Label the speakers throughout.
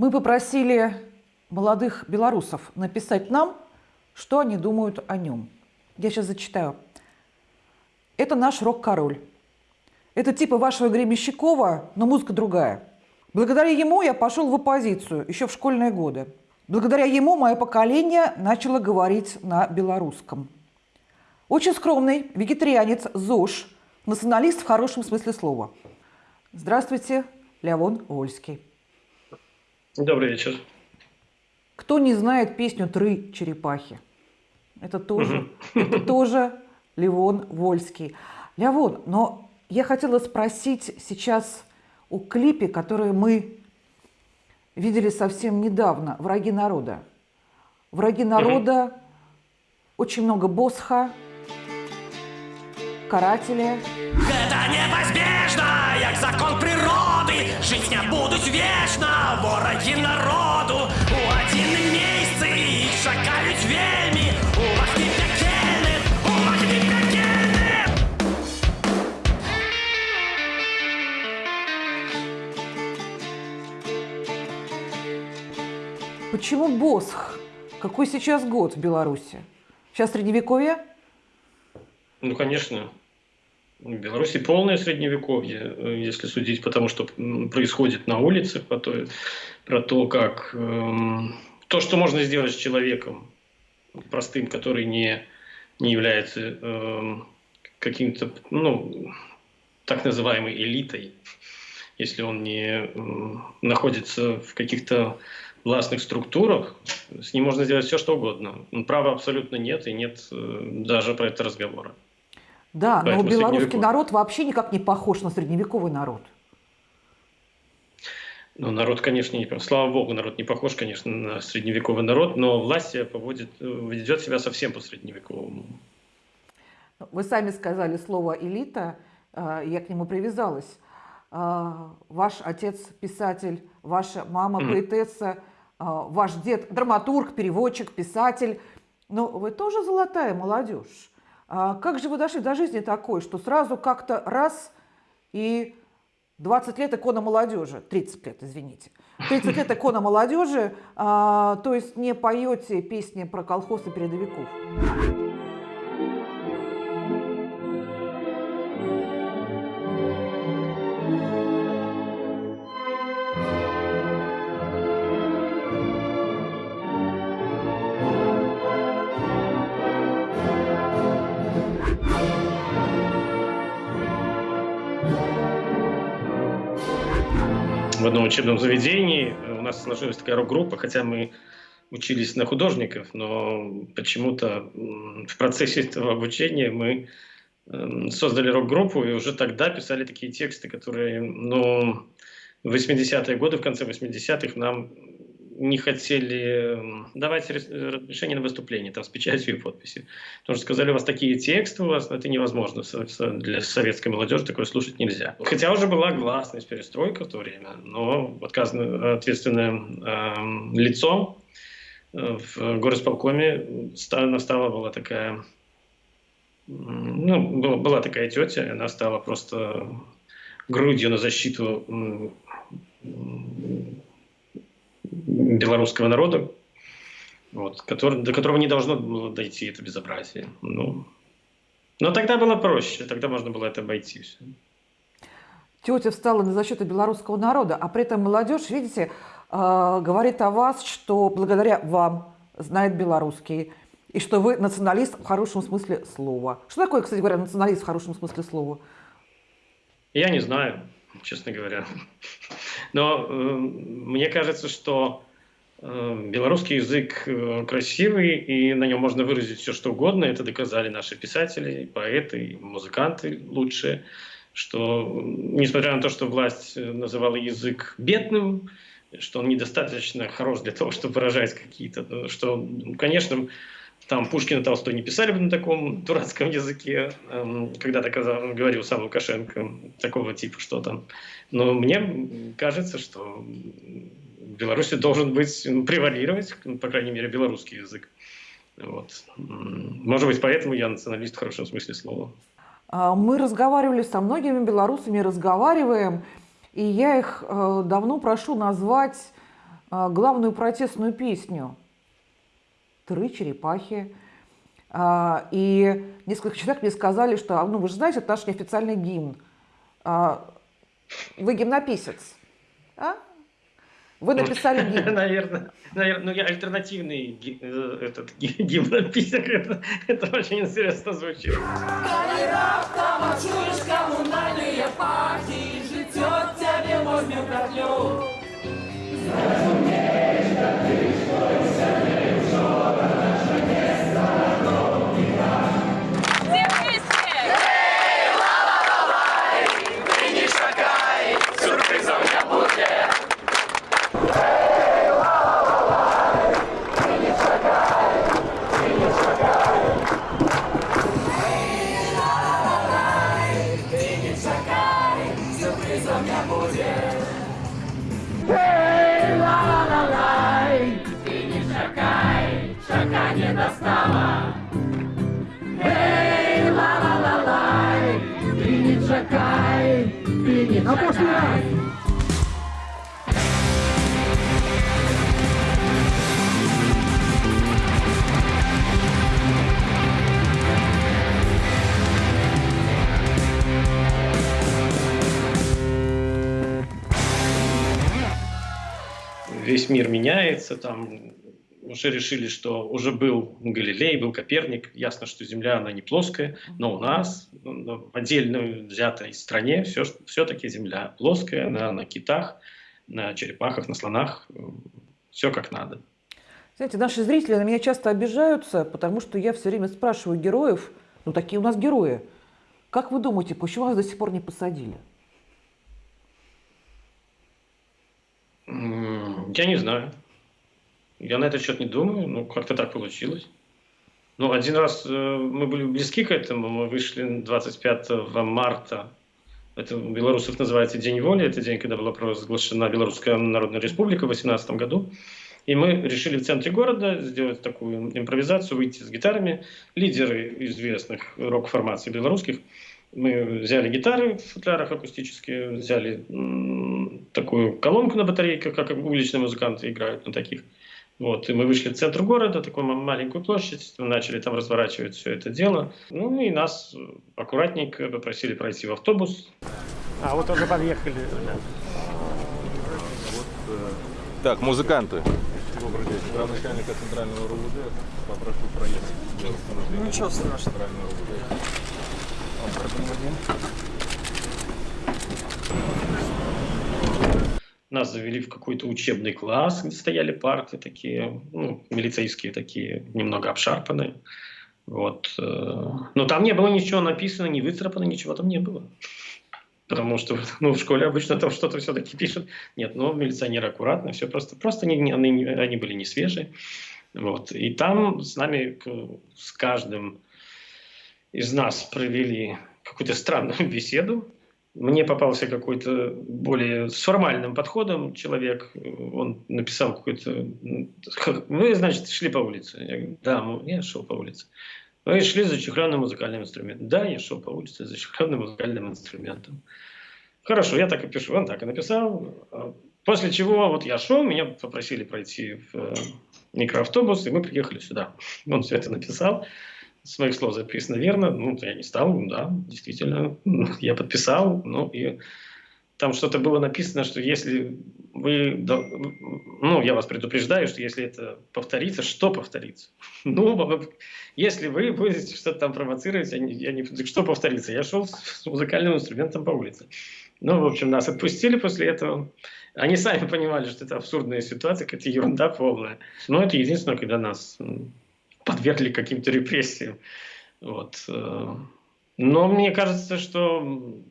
Speaker 1: Мы попросили молодых белорусов написать нам, что они думают о нем. Я сейчас зачитаю. Это наш рок-король. Это типа вашего Гремещикова, но музыка другая. Благодаря ему я пошел в оппозицию еще в школьные годы. Благодаря ему мое поколение начало говорить на белорусском. Очень скромный вегетарианец ЗОЖ, националист в хорошем смысле слова. Здравствуйте, Леон Вольский.
Speaker 2: Добрый вечер.
Speaker 1: Кто не знает песню «Тры черепахи»? Это тоже, это тоже Левон Вольский. Левон, но я хотела спросить сейчас о клипе, который мы видели совсем недавно «Враги народа». «Враги народа», очень много босха, карателя.
Speaker 3: Это неизбежно, як закон природы, вороги народу, у один месяцы их шакают вельми, у вас не пекельны, у вас не пекельны.
Speaker 1: Почему босх? Какой сейчас год в Беларуси? Сейчас средневековье?
Speaker 2: Ну, конечно. В Беларуси полное средневековье, э, если судить по тому, что происходит на улицах, по то, про то, как эм, то, что можно сделать с человеком простым, который не, не является эм, каким-то, ну, так называемой элитой, если он не м, находится в каких-то властных структурах, с ним можно сделать все, что угодно. Права абсолютно нет, и нет э, даже про это разговора.
Speaker 1: Да, но
Speaker 2: Поэтому
Speaker 1: белорусский
Speaker 2: средневековье.
Speaker 1: народ вообще никак не похож на средневековый народ.
Speaker 2: Ну, народ, конечно, не. Слава богу, народ не похож, конечно, на средневековый народ, но власть поводит, э, ведет себя совсем по-средневековому.
Speaker 1: Вы сами сказали слово «элита», э, я к нему привязалась. Э, Ваш отец писатель, ваша мама поэтесса, ваш дед драматург, переводчик, писатель. Но вы тоже золотая молодежь. А Как же вы дошли до жизни такой, что сразу как-то раз и 20 лет икона молодежи, 30 лет, извините, 30 лет икона молодежи, а, то есть не поете песни про колхоз и передовиков.
Speaker 2: Одном учебном заведении. Э, у нас сложилась такая рок-группа, хотя мы учились на художников, но почему-то в процессе этого обучения мы эм, создали рок-группу и уже тогда писали такие тексты, которые, ну, в 80-е годы, в конце 80-х нам не хотели м, давать разрешение на выступление, там, с печатью и подписью. Потому что сказали, у вас такие тексты, у вас это невозможно, для советской молодежи такое слушать нельзя. Хотя уже была гласность перестройка в то время, но ответственное эм, лицо э, в горосполкоме ста- настала была такая ну, была, такая тетя, она стала просто грудью на защиту белорусского народа, вот, который, до которого не должно было дойти это безобразие. Ну, но тогда было проще, тогда можно было это обойти. всё.
Speaker 1: Тетя встала на защиту белорусского народа, а при этом молодежь, видите, э, говорит о вас, что благодаря вам знает белорусский, и что вы националист в хорошем смысле слова. Что такое, кстати говоря, националист в хорошем смысле слова?
Speaker 2: Я не знаю, честно говоря. Но э, мне кажется, что э, белорусский язык э, красивый, и на нем можно выразить все, что угодно. Это доказали наши писатели, и поэты, и музыканты лучшие, что несмотря на то, что власть э, называла язык бедным, что он недостаточно хорош для того, чтобы выражать какие-то, э, что, конечно, там Пушкин и Толстой не писали бы на таком дурацком языке, эм, когда-то говорил сам Лукашенко, такого типа что-то. Но мне кажется, что в Беларуси должен быть, превалировать, по крайней мере, белорусский язык. Вот. Может быть, поэтому я националист в хорошем смысле слова.
Speaker 1: А, Мы разговаривали со многими белорусами, разговариваем, и я их э, давно прошу назвать а, главную протестную песню «Тры черепахи». А, и несколько человек мне сказали, что, ну, вы же знаете, это наш неофициальный гимн. А, вы гимнописец, а? Вы написали гимн.
Speaker 2: Наверное, наверное, ну я альтернативный э, этот ги- гимнописец. Это, это очень интересно звучит.
Speaker 4: Комунальні пахи, життя тебе возьме проклю.
Speaker 2: Весь мир меняется, там уже решили, что уже был Галилей, был Коперник. Ясно, что Земля, она не плоская, но у нас, ну, в отдельно взятой стране, все, все-таки Земля плоская, на, на китах, на черепахах, на слонах, все как надо.
Speaker 1: Знаете, наши зрители на меня часто обижаются, потому что я все время спрашиваю героев, ну такие у нас герои, как вы думаете, почему вас до сих пор не посадили?
Speaker 2: М, Я не знаю. Я на этот счет не думаю, ну как-то так получилось. Ну, один раз э, мы были близки к этому, мы вышли 25 марта, это у белорусов называется День воли, это день, когда была провозглашена Белорусская Народная Республика в 18 году. И мы решили в центре города сделать такую импровизацию, выйти с гитарами. Лидеры известных рок-формаций белорусских мы взяли гитары в футлярах акустические, взяли такую колонку на батарейках, как уличные музыканты играют на таких. Вот, и мы вышли в центр города, такую ма- маленькую площадь, начали там разворачивать все это дело. Ну и нас аккуратненько попросили пройти в автобус. А вот уже подъехали.
Speaker 5: Так, музыканты.
Speaker 6: Добрый день. Градоначальника центрального РУВД. Попрошу проехать. Ну ничего страшного. Центрального РУВД.
Speaker 2: Нас завели в какой-то учебный класс, где стояли парты такие, ну, милицейские такие, немного обшарпанные. Вот. э, Но там не было ничего написано, не выцарапано, ничего там не было. Потому что ну, в школе обычно там что-то все-таки пишут. Нет, ну, милиционеры аккуратно, все просто, просто не- они, они были не свежие. Вот. И там с нами, с каждым из нас провели какую-то странную беседу. Мне попался какой-то более с формальным подходом человек. Он написал какой-то... Вы, значит, шли по улице? Я говорю, да, я шел по улице. Вы шли за чехленным музыкальным инструментом. Да, я шел по улице за чехленным музыкальным инструментом. Хорошо, я так и пишу. Он так и написал. После чего вот я шел, меня попросили пройти в э, микроавтобус, и мы приехали сюда. Он все это написал. С моих слов записано верно. Ну, я не стал, да, действительно. Я подписал, ну, и там что-то было написано, что если вы, ну, я вас предупреждаю, что если это повторится, что повторится? Ну, если вы будете что-то там провоцировать, я не, я не- что повторится? Я шел с, музыкальным инструментом по улице. Ну, в общем, нас отпустили после этого. Они сами понимали, что это абсурдная ситуация, какая-то ерунда полная. Но это единственное, когда нас подвергли каким-то репрессиям. Вот. э. Но мне кажется, что,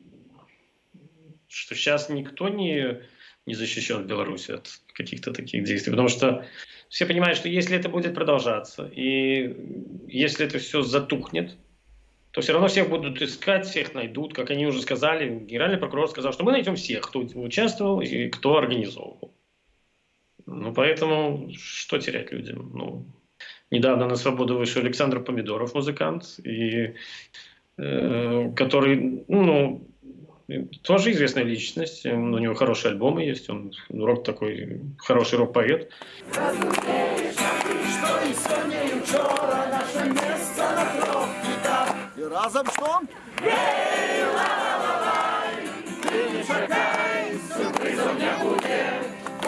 Speaker 2: что сейчас никто не, не защищен в Беларуси от каких-то таких действий. Потому что все понимают, что если это будет продолжаться, и если это все затухнет, то все равно всех будут искать, всех найдут. Как они уже сказали, генеральный прокурор сказал, что мы найдем всех, кто участвовал и кто организовывал. Ну, поэтому что терять людям? Ну, недавно на свободу вышел Александр Помидоров, музыкант, и, э, который, ну, тоже известная личность, у него хорошие альбомы есть, он рок такой, хороший рок-поэт.
Speaker 7: І разом?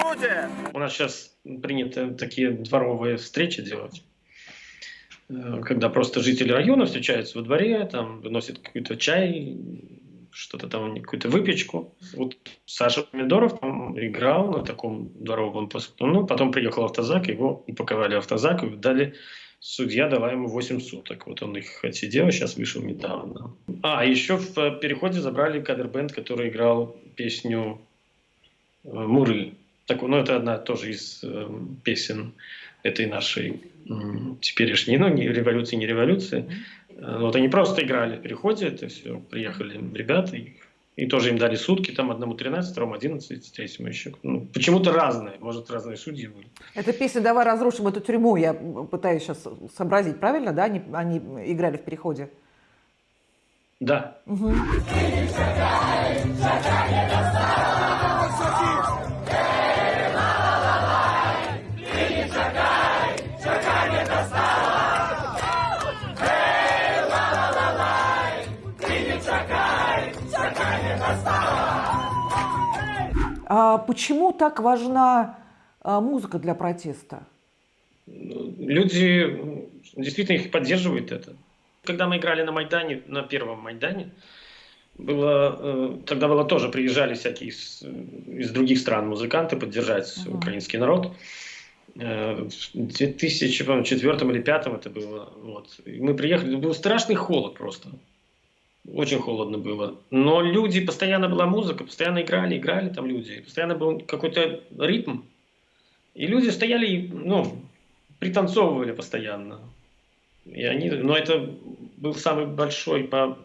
Speaker 7: Буде!
Speaker 2: У нас сейчас принято такие дворовые встречи делать, когда просто жители района встречаются во дворе, там выносят какой-то чай, что-то там, какую-то выпечку. Вот Саша Помидоров там играл на таком дворовом пос- Ну, потом приехал автозак, его упаковали в автозак и дали Судья дала ему 8 суток. Вот он их отсидел, сейчас вышел недавно. А, еще в э, переходе забрали кадр-бенд, который играл песню э, «Муры». Так, ну, это одна тоже из э, песен этой нашей теперешней, ну, не революции, не революции. Э, Вот они просто играли в переходе, это все, приехали ребята, и, и тоже им дали сутки, там одному 13, второму 11, третьему еще. Ну, почему-то разные, может, разные судьи были.
Speaker 1: Эта песня «Давай разрушим эту тюрьму», я пытаюсь сейчас сообразить, правильно, да? Они, они играли в переходе.
Speaker 2: Да,
Speaker 1: А почему так важна а, музыка для протеста?
Speaker 2: люди действительно их поддерживают это. Когда мы играли на Майдане, на первом Майдане, было, э, тогда было тоже, приезжали всякие из, из других стран музыканты поддержать
Speaker 1: Мгм.
Speaker 2: украинский народ. Э, В 2004 или 2005 это было. Вот. И мы приехали, был страшный холод просто. Очень холодно было. Но люди, постоянно была музыка, постоянно играли, играли там люди. Постоянно был какой-то ритм. И люди стояли, ну, пританцовывали постоянно. И они, но это был самый большой по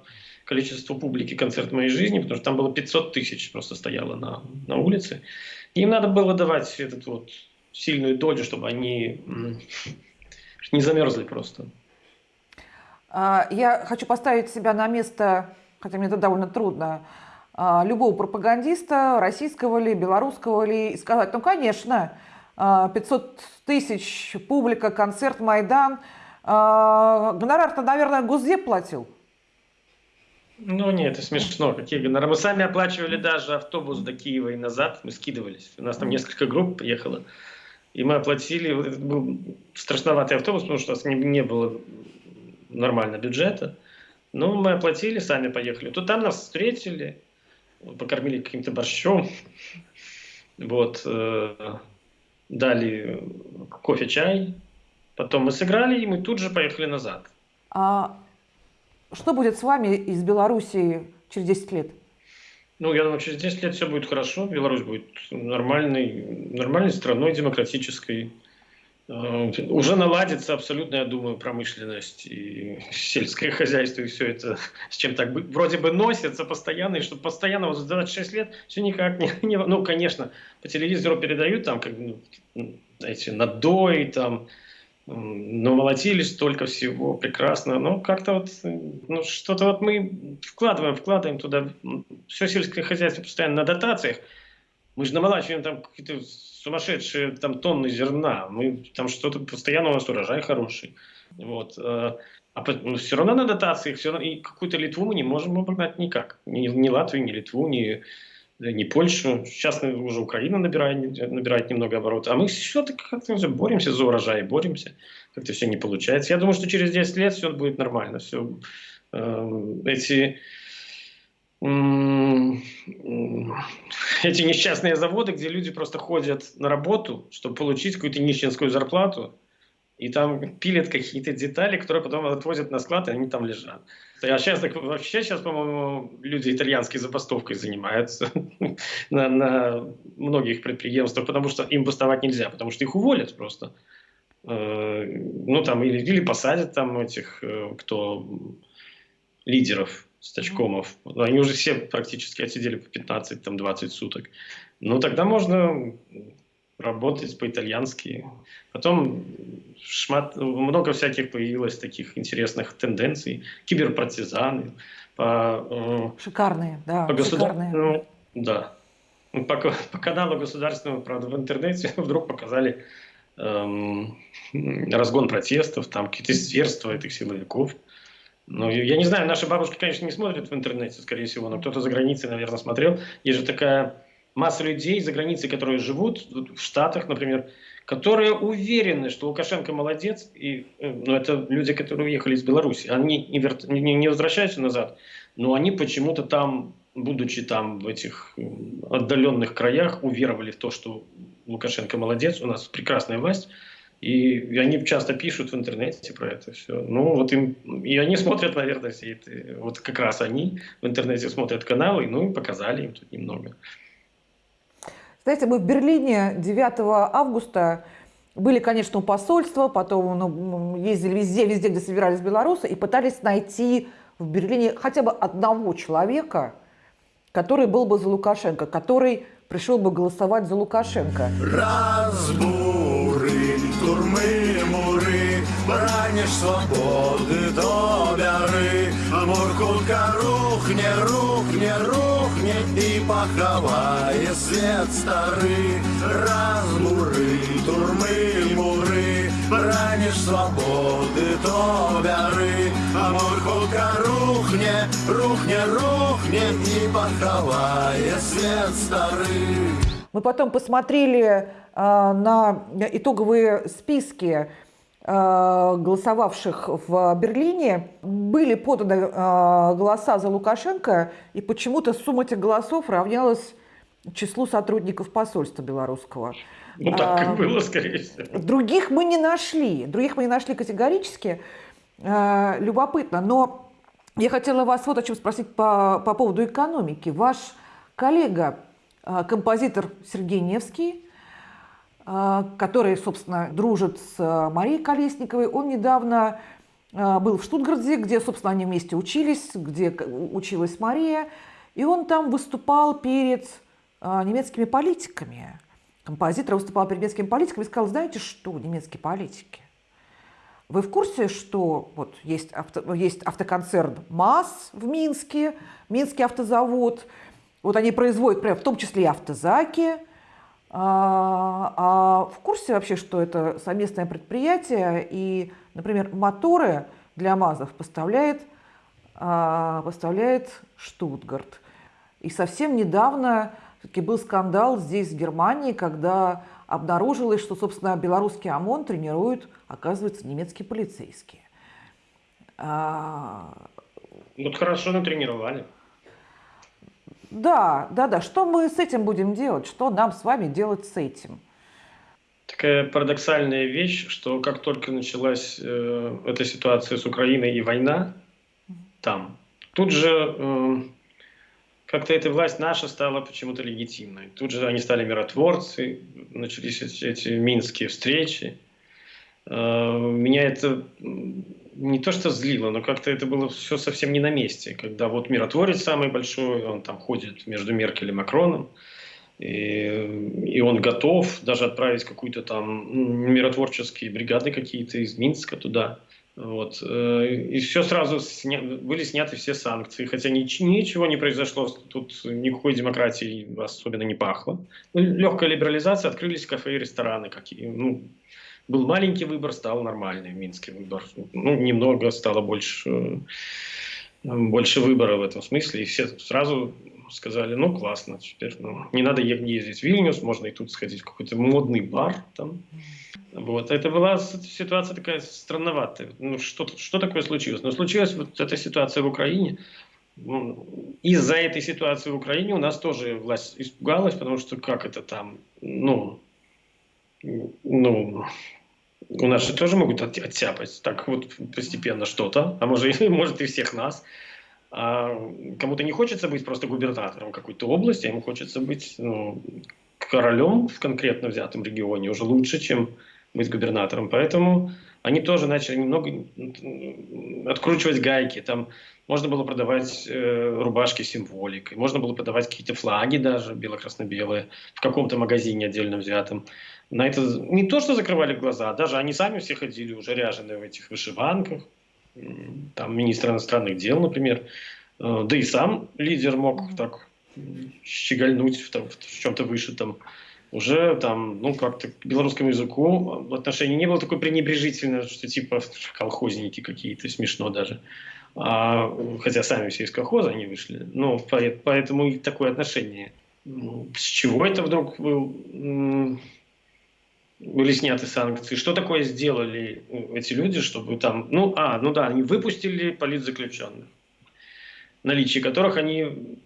Speaker 2: количеству публики концерт в моей жизни, потому что там было 500 тысяч просто стояло на, на улице. Им надо было давать этот вот сильную долю, чтобы они не замерзли просто.
Speaker 1: А, Я хочу поставить себя на место, хотя мне это довольно трудно, а, любого пропагандиста, российского ли, белорусского ли, и сказать, ну, конечно, а, 500 тысяч, публика, концерт, Майдан. А, Гонорар-то, наверное, Госдеп платил.
Speaker 2: Ну нет, это смешно. Какие гонорары? Мы сами оплачивали даже автобус до Киева и назад. Мы скидывались. У нас там несколько групп ехало. И мы оплатили. Это был страшноватый автобус, потому что у нас не было нормально бюджета. Но мы оплатили, сами поехали. То там нас встретили, покормили каким-то борщом. Вот. э, Дали кофе, чай. Потом мы сыграли, и мы тут же поехали назад.
Speaker 1: А Что будет с вами из Белоруссии через 10 лет?
Speaker 2: Ну, я думаю, через 10 лет все будет хорошо. Беларусь будет нормальной, нормальной страной, демократической. Э, Уже наладится абсолютно, я думаю, промышленность и сельское хозяйство, и все это с чем так бы- вроде бы носится постоянно, и чтобы постоянно вот за 26 лет все никак не, не- Ну, конечно, по телевизору передают там, как, ну, эти надои, там, ну, молотили столько всего, прекрасно, но как-то вот, э, ну, что-то вот мы вкладываем, вкладываем туда, все сельское хозяйство постоянно на дотациях, мы же намолачиваем там какие-то сумасшедшие там тонны зерна, мы там что-то постоянно у нас урожай хороший, вот, э, а все равно на дотациях, все равно, и какую-то Литву мы не можем обогнать никак, ни, ни Латвию, ни Литву, ни, ни Польшу, сейчас уже Украина набирает, набирает немного оборота, а мы все-таки как-то боремся за урожай, боремся, как-то все не получается. Я думаю, что через 10 лет все будет нормально, все эти м, м, эти несчастные заводы, где люди просто ходят на работу, чтобы получить какую-то нищенскую зарплату, и там пилят какие-то детали, которые потом отвозят на склад, и они там лежат. А сейчас так, вообще сейчас, по-моему, люди итальянской забастовкой занимаются на, на многих предприятиях, потому что им бастовать нельзя, потому что их уволят просто. Э, Ну, там, или, или посадят там этих, э, кто лидеров, стачкомов. Они уже все практически отсидели по 15-20 суток. Ну, тогда можно работать по-итальянски. Потом шмат, много всяких появилось таких интересных тенденций. Киберпартизаны. по, э,
Speaker 1: Шикарные, да,
Speaker 2: по государственному, да, Ну, по, по каналу государственного, правда, в интернете вдруг показали эм, разгон протестов, там какие-то зверства этих силовиков. Ну, я не знаю, наши бабушки, конечно, не смотрят в интернете, скорее всего, но кто-то за границей, наверное, смотрел. Есть же такая масса людей за границей, которые живут в Штатах, например, которые уверены, что Лукашенко молодец, и, э, ну, это люди, которые уехали из Беларуси, они не, вер- не- не возвращаются назад, но они почему-то там, будучи там в этих м, отдаленных краях, уверовали в то, что Лукашенко молодец, у нас прекрасная власть, и, они часто пишут в интернете про это все. Ну, вот им, и они смотрят, наверное, все это, вот как раз они в интернете смотрят каналы, ну, и показали им тут немного.
Speaker 1: Знаете, мы в Берлине 9 августа были, конечно, у посольства, потом ну, ездили везде, везде, где собирались белорусы, и пытались найти в Берлине хотя бы одного человека, который был бы за Лукашенко, который пришел бы голосовать за Лукашенко.
Speaker 8: Разбурить турмы, муры, бранишь свободы до бяры. Муркутка рухне, рухне, рухне и поховая свет старый. Разбуры, турмы, муры, бранишь свободы до бяры. Муркутка рухне, рухне, рухне и поховая свет старый.
Speaker 1: Мы потом посмотрели а, на итоговые списки а, голосовавших в Берлине. Были поданы а, голоса за Лукашенко, и почему-то сумма этих голосов равнялась числу сотрудников посольства белорусского.
Speaker 2: Ну, так и было, скорее всего.
Speaker 1: Других мы не нашли. Других мы не нашли категорически. Э, Любопытно. Но я хотела вас вот о чем спросить по, по поводу экономики. Ваш коллега, э, композитор Сергей Невский, э, который, собственно, дружит с э, Марией Колесниковой, он недавно был в Штутгарте, где, собственно, они вместе учились, где училась Мария, и он там выступал перед немецкими политиками. Композитор выступал перед немецкими политиками и сказал, знаете что, немецкие политики, вы в курсе, что вот есть, авто, есть автоконцерн МАЗ в Минске, Минский автозавод, вот они производят, в том числе и автозаки, а, а в курсе вообще, что это совместное предприятие и, например, моторы для МАЗов поставляет, а, поставляет Штутгарт. И совсем недавно таки был скандал здесь, в Германии, когда обнаружилось, что, собственно, белорусский ОМОН тренируют, оказывается, немецкие полицейские. А,
Speaker 2: Вот хорошо натренировали.
Speaker 1: Да, да, да. Что мы с этим будем делать? Что нам с вами делать с этим?
Speaker 2: Такая парадоксальная вещь, что как только началась э, эта ситуация с Украиной и война там, тут же э, как-то эта власть наша стала почему-то легитимной. Тут же они стали миротворцы, начались эти, эти минские встречи. Э, меня это не то что злило, но как-то это было все совсем не на месте. Когда вот миротворец самый большой, он там ходит между Меркель и Макроном, и, и он готов даже отправить какую-то там миротворческие бригады какие-то из Минска туда. Вот. э, И все сразу сня... были сняты все санкции, хотя нич- ничего не произошло, тут никакой демократии особенно не пахло. Легкая либерализация, открылись кафе и рестораны какие. Ну, был маленький выбор, стал нормальный в Минске выбор. Ну, немного стало больше, больше выбора в этом смысле. И все сразу сказали, ну, классно, теперь ну, не надо ездить в Вильнюс, можно и тут сходить в какой-то модный бар там. Вот. Это была ситуация такая странноватая. Ну, что, что такое случилось? Но случилась вот эта ситуация в Украине. Ну, Из-за этой ситуации в Украине у нас тоже власть испугалась, потому что как это там, ну, ну, у нас же тоже могут от- оттяпать так вот постепенно что-то, а может, может и всех нас. А кому-то не хочется быть просто губернатором какой-то области, а ему хочется быть ну, королем в конкретно взятом регионе уже лучше, чем быть губернатором. Поэтому они тоже начали немного откручивать гайки. Там можно было продавать э, рубашки с символикой, можно было продавать какие-то флаги даже бело-красно-белые в каком-то магазине отдельно взятом. На это не то, что закрывали глаза, даже они сами все ходили уже ряженые в этих вышиванках. Там министр иностранных дел, например, Э, Да и сам лидер мог так щегольнуть в, там, в чем-то вышитом. Уже там, ну, как-то к белорусскому языку отношение не было такое пренебрежительное, что типа колхозники какие-то, смешно даже. А, хотя сами все из колхоза они вышли. Ну, по- поэтому и такое отношение. Ну, С чего это вдруг был, были сняты санкции? Что такое сделали эти люди, чтобы там... Ну, а, ну да, они выпустили политзаключенных, наличие которых они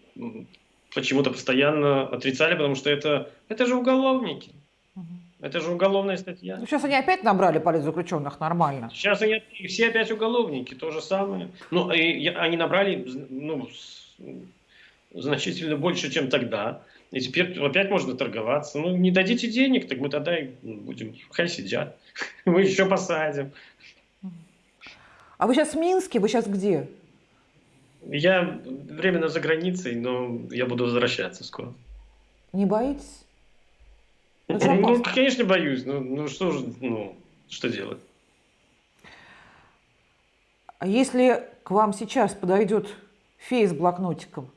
Speaker 2: почему-то постоянно отрицали, потому что это, это же уголовники. Это же уголовная статья.
Speaker 1: Ну, сейчас они опять набрали политзаключенных нормально.
Speaker 2: Сейчас они все опять уголовники, то же самое. Ну, и они набрали ну, значительно больше, чем тогда. И теперь опять можно торговаться. Ну, не дадите денег, так мы тогда и будем, хай сидят. Мы еще посадим.
Speaker 1: А вы сейчас в Минске? Вы сейчас где?
Speaker 2: Я временно за границей, но я буду возвращаться скоро.
Speaker 1: Не боитесь? Ну, что
Speaker 2: Ну, конечно, боюсь. Ну, ну что же, ну, что делать?
Speaker 1: А если к вам сейчас подойдет фея с блокнотиком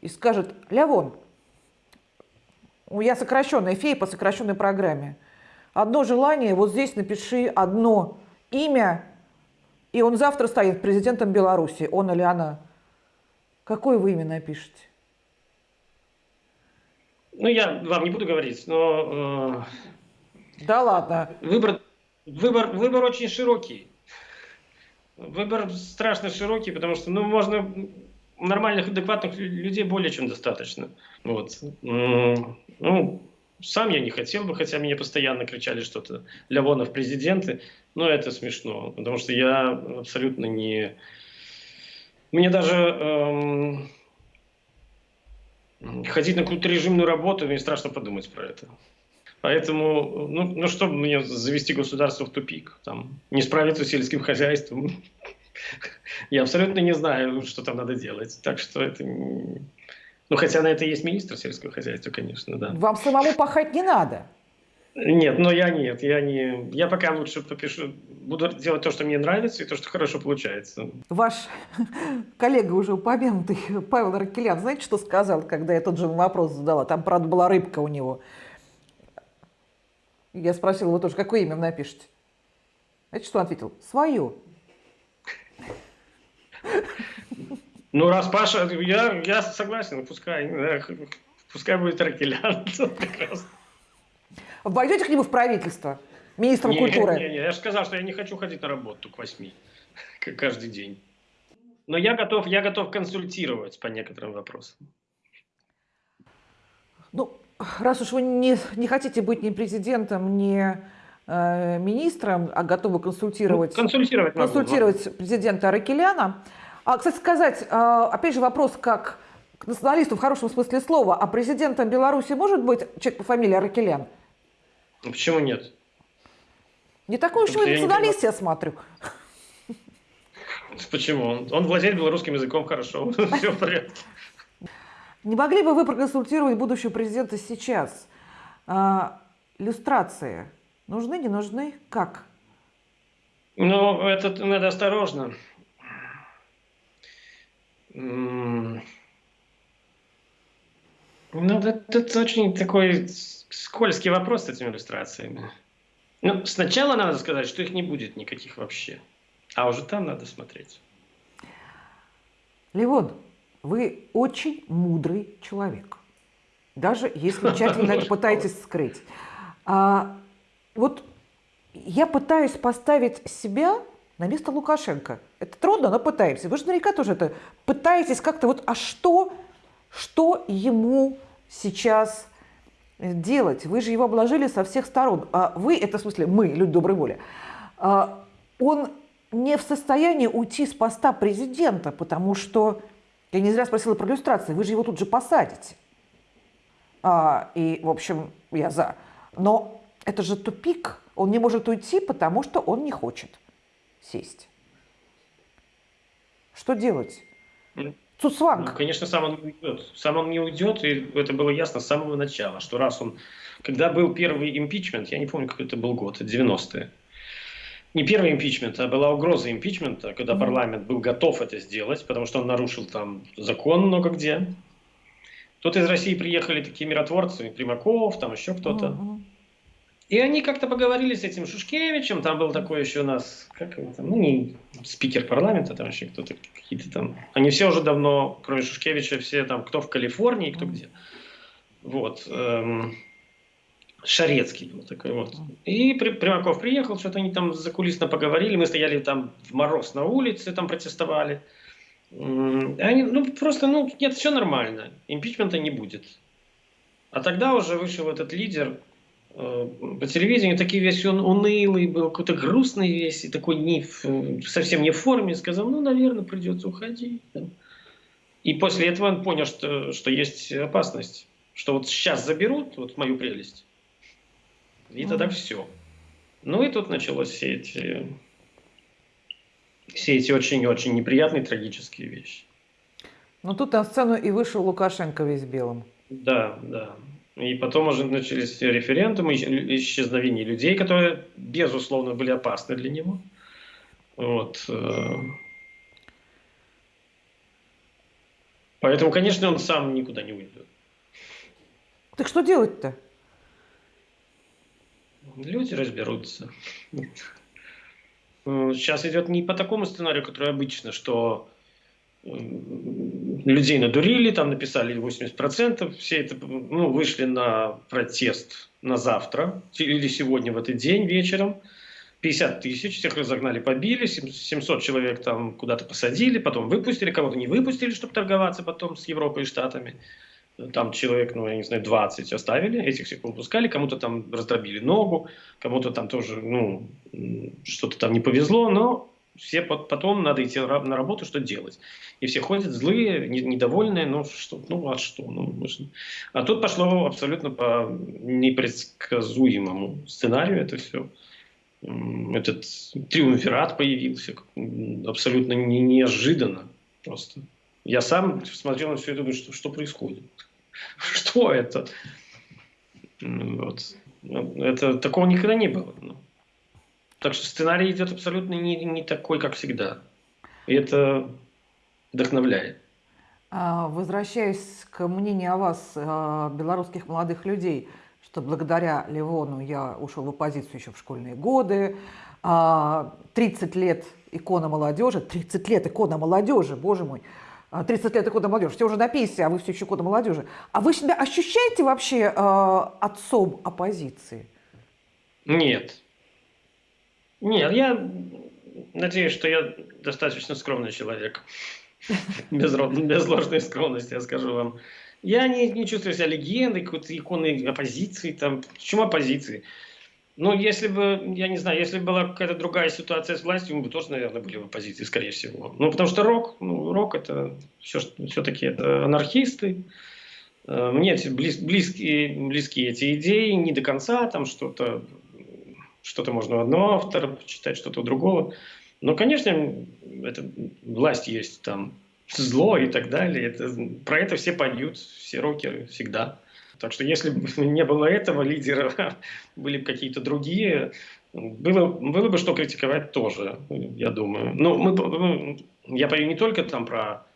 Speaker 1: и скажет, Лявон, у я сокращенная фея по сокращенной программе. Одно желание, вот здесь напиши одно имя, и он завтра станет президентом Беларуси, он или она. Какое вы имя напишете?
Speaker 2: Ну, я вам не буду говорить, но
Speaker 1: Да ладно.
Speaker 2: э, выбор, выбор, выбор очень широкий. Выбор страшно широкий, потому что, ну, можно нормальных, адекватных лю- людей более чем достаточно. Вот. Ну, сам я не хотел бы, хотя мне постоянно кричали что-то Лявонов президенты, но это смешно, потому что я абсолютно не... Мне даже эм, ходить на какую-то режимную работу, мне страшно подумать про это. Поэтому, ну, ну что мне завести государство в тупик, там, не справиться с сельским хозяйством. Я абсолютно не знаю, что там надо делать. Так что это... Ну, хотя на это есть министр сельского хозяйства, конечно, да.
Speaker 1: Вам самому пахать не надо.
Speaker 2: Нет, но я нет, я не... Я пока лучше попишу, буду делать то, что мне нравится, и то, что хорошо получается.
Speaker 1: Ваш коллега уже упомянутый Павел Ракелян, знаете, что сказал, когда я тот же вопрос задала? Там, правда, была рыбка у него. Я спросила его тоже, какое имя вы напишете? Знаете, что он ответил? Свое.
Speaker 2: Ну, раз Паша, я, я согласен, пускай, да, пускай будет Ракелян. Прекрасно.
Speaker 1: Пойдете к нему в правительство? Министром
Speaker 2: Не,
Speaker 1: культуры?
Speaker 2: Не, не, я же сказал, что я не хочу ходить на работу к восьми, каждый день. Но я готов, я готов консультировать по некоторым вопросам.
Speaker 1: Ну, раз уж вы не, не хотите быть ни президентом, ни э, министром, а готовы консультировать,
Speaker 2: Ну, консультировать могу,
Speaker 1: консультировать президента Аракеляна. А, кстати сказать, э, опять же вопрос как к националисту в хорошем смысле слова, а президентом Беларуси может быть человек по фамилии Аракелян?
Speaker 2: Ну, Почему нет?
Speaker 1: Не такой уж вы националист, я смотрю.
Speaker 2: Почему? Он, он владеет белорусским языком хорошо. Все в порядке.
Speaker 1: Не могли бы вы проконсультировать будущего президента сейчас? А, Люстрации нужны, не нужны? Как?
Speaker 2: Ну, это надо осторожно. Ну, это, это очень такой скользкий вопрос с этими иллюстрациями. Ну, сначала надо сказать, что их не будет никаких вообще. А уже там надо смотреть.
Speaker 1: Левон, вы очень мудрый человек, даже если тщательно это пытаетесь скрыть. А, вот я пытаюсь поставить себя на место Лукашенко. Это трудно, но пытаемся. Вы же наверняка тоже это пытаетесь как-то вот, а что, что ему сейчас делать? Вы же его обложили со всех сторон. А вы, это в смысле мы, люди доброй воли, а, он не в состоянии уйти с поста президента, потому что, я не зря спросила про иллюстрации, вы же его тут же посадите. А, и, в общем, я за. Но это же тупик. Он не может уйти, потому что он не хочет сесть. Что делать?
Speaker 2: Ну,
Speaker 1: Цуцванг.
Speaker 2: Ну, конечно, сам он уйдет. Сам он не уйдет, и это было ясно с самого начала, что раз он... Когда был первый импичмент, я не помню, какой это был год, это 90-е, не первый импичмент, а была угроза импичмента, когда парламент был готов это сделать, потому что он нарушил там закон много где. Тут из России приехали такие миротворцы, Примаков, там еще кто-то.
Speaker 1: Мгм.
Speaker 2: И они как-то поговорили с этим Шушкевичем, там был такой еще у нас, как его там, ну не спикер парламента, там еще кто-то, какие-то там. Они все уже давно, кроме Шушкевича, все там, кто в Калифорнии, кто где. Вот. эм, Шарецкий был такой вот. И При- Примаков приехал, что-то они там закулисно поговорили, мы стояли там в мороз на улице, там протестовали. Они, ну, просто, ну, нет, все нормально, импичмента не будет. А тогда уже вышел этот лидер по телевидению, такой весь он унылый был, какой-то грустный весь, и такой не в- совсем не в форме, сказал, ну, наверное, придется уходить. И после этого он понял, что, что есть опасность, что вот сейчас заберут вот мою прелесть, и тогда все. Ну и тут началось все эти, все эти очень-очень неприятные трагические вещи.
Speaker 1: Ну тут на сцену и вышел Лукашенко весь белым.
Speaker 2: Да, да. И потом уже начались референдумы, исч- исчезновение людей, которые, безусловно, были опасны для него. Вот. э. Поэтому, конечно, он сам никуда не уйдет.
Speaker 1: Так что делать-то?
Speaker 2: Люди разберутся. Сейчас идет не по такому сценарию, который обычно, что людей надурили, там написали 80%, все это ну, вышли на протест на завтра или сегодня в этот день вечером. 50 тысяч, всех разогнали, побили, сем- 700 человек там куда-то посадили, потом выпустили, кого-то не выпустили, чтобы торговаться потом с Европой и Штатами. Там человек, ну, я не знаю, 20 оставили, этих всех выпускали, кому-то там раздробили ногу, кому-то там тоже, ну, что-то там не повезло, но все пот- потом надо идти на ра- на работу, что делать. И все ходят злые, не- недовольные, ну что, ну а что? Ну, же- А тут пошло абсолютно по непредсказуемому сценарию это все. Этот триумвират появился абсолютно не- неожиданно просто. Я сам смотрел на все это думаю, что, что происходит? Что это? Вот. Ну, Это такого никогда не было. Так что сценарий идет абсолютно не, не такой, как всегда. И это вдохновляет.
Speaker 1: А, Возвращаясь к мнению о вас, а, белорусских молодых людей, что благодаря Ливону я ушел в оппозицию еще в школьные годы, а, 30 лет икона молодежи, 30 лет икона молодежи, боже мой, а, 30 лет икона молодежи, все уже на пенсии, а вы все еще икона молодежи. А вы себя ощущаете вообще а, отцом оппозиции?
Speaker 2: Нет. Нет, я надеюсь, что я достаточно скромный человек. Без, без ложной скромности, я скажу вам. Я не, не чувствую себя легендой, какой-то иконой оппозиции. Там. Почему оппозиции? Ну, если бы, я не знаю, если бы была какая-то другая ситуация с властью, мы бы тоже, наверное, были в оппозиции, скорее всего. Ну, потому что рок, ну, рок это все, все-таки это анархисты. Э, Мне близ- близкие, близкие эти идеи, не до конца, там что-то что-то можно у одного автора почитать, что-то у другого. Но, конечно, это, власть есть там зло и так далее. Это, про это все поют, все рокеры всегда. Так что если бы не было этого лидера, были бы какие-то другие, было, было бы что критиковать тоже, я думаю. Но мы, ну, я пою не только там про,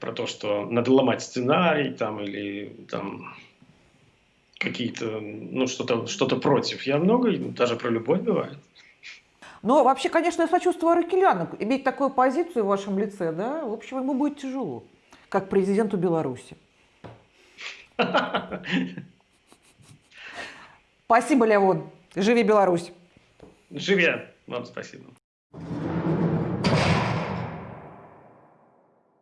Speaker 2: про то, что надо ломать сценарий там, или там какие-то, ну, что-то что против. Я много, даже про любовь бывает.
Speaker 1: Но вообще, конечно, я сочувствую Аракеляну. Иметь такую позицию в вашем лице, да, в общем, ему будет тяжело, как президенту Беларуси. Спасибо, Леон. Живи Беларусь.
Speaker 2: Живя. Вам спасибо.